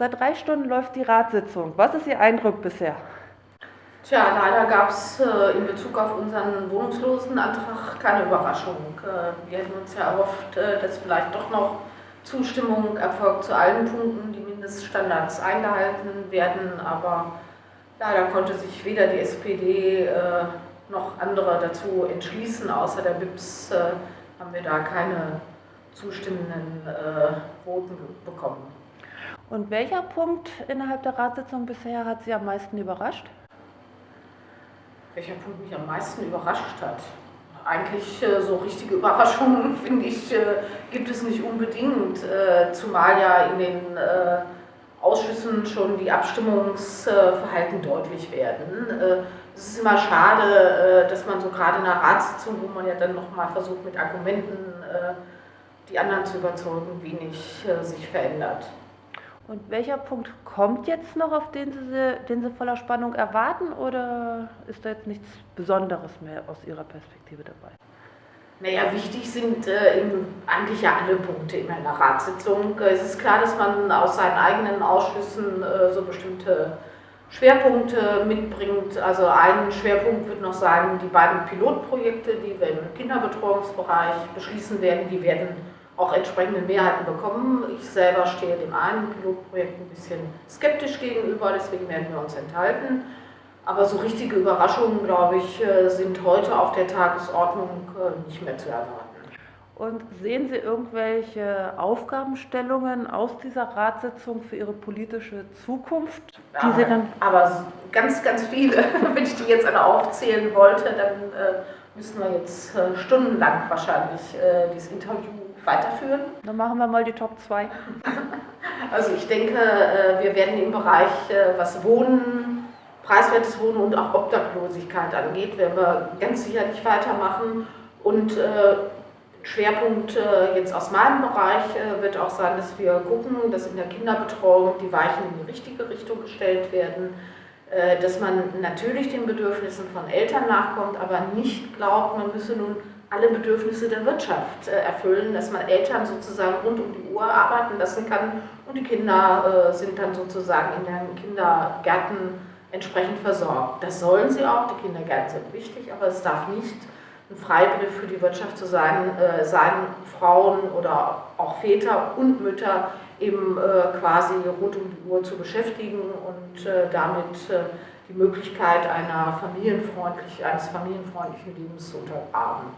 Seit drei Stunden läuft die Ratssitzung. Was ist Ihr Eindruck bisher? Tja, leider gab es äh, in Bezug auf unseren Wohnungslosenantrag keine Überraschung. Äh, wir hätten uns ja erhofft, äh, dass vielleicht doch noch Zustimmung erfolgt zu allen Punkten, die Mindeststandards eingehalten werden, aber leider konnte sich weder die SPD äh, noch andere dazu entschließen. Außer der BIPS äh, haben wir da keine zustimmenden äh, Voten bekommen. Und welcher Punkt innerhalb der Ratssitzung bisher hat Sie am meisten überrascht? Welcher Punkt mich am meisten überrascht hat? Eigentlich äh, so richtige Überraschungen, finde ich, äh, gibt es nicht unbedingt, äh, zumal ja in den äh, Ausschüssen schon die Abstimmungsverhalten deutlich werden. Äh, es ist immer schade, äh, dass man so gerade in einer Ratssitzung, wo man ja dann nochmal versucht mit Argumenten die anderen zu überzeugen, wenig sich verändert. Und welcher Punkt kommt jetzt noch, auf den Sie, den Sie voller Spannung erwarten, oder ist da jetzt nichts Besonderes mehr aus Ihrer Perspektive dabei? Naja, wichtig sind äh, eigentlich ja alle Punkte in einer Ratssitzung. Es ist klar, dass man aus seinen eigenen Ausschüssen äh, so bestimmte Schwerpunkte mitbringt. Also ein Schwerpunkt wird noch sein, die beiden Pilotprojekte, die wir im Kinderbetreuungsbereich beschließen werden, die werden auch entsprechende Mehrheiten bekommen. Ich selber stehe dem einen Pilotprojekt ein bisschen skeptisch gegenüber, deswegen werden wir uns enthalten. Aber so richtige Überraschungen, glaube ich, äh, sind heute auf der Tagesordnung äh, nicht mehr zu erwarten. Und sehen Sie irgendwelche Aufgabenstellungen aus dieser Ratssitzung für Ihre politische Zukunft? Die ja, Sie dann aber ganz, ganz viele. Wenn ich die jetzt alle aufzählen wollte, dann äh, müssen wir jetzt äh, stundenlang wahrscheinlich äh, dieses Interview weiterführen. Dann machen wir mal die Top 2. Also ich denke, äh, wir werden im Bereich, äh, was Wohnen, preiswertes Wohnen und auch Obdachlosigkeit angeht, werden wir ganz sicherlich weitermachen. Und äh, Schwerpunkt jetzt aus meinem Bereich wird auch sein, dass wir gucken, dass in der Kinderbetreuung die Weichen in die richtige Richtung gestellt werden, dass man natürlich den Bedürfnissen von Eltern nachkommt, aber nicht glaubt, man müsse nun alle Bedürfnisse der Wirtschaft äh, erfüllen, dass man Eltern sozusagen rund um die Uhr arbeiten lassen kann und die Kinder äh, sind dann sozusagen in den Kindergärten entsprechend versorgt. Das sollen sie auch, die Kindergärten sind wichtig, aber es darf nicht ein Freibrief für die Wirtschaft zu sein, äh, sein Frauen oder auch Väter und Mütter eben quasi rund um die Uhr zu beschäftigen und damit die Möglichkeit einer familienfreundlich, eines familienfreundlichen Lebens zu untergraben.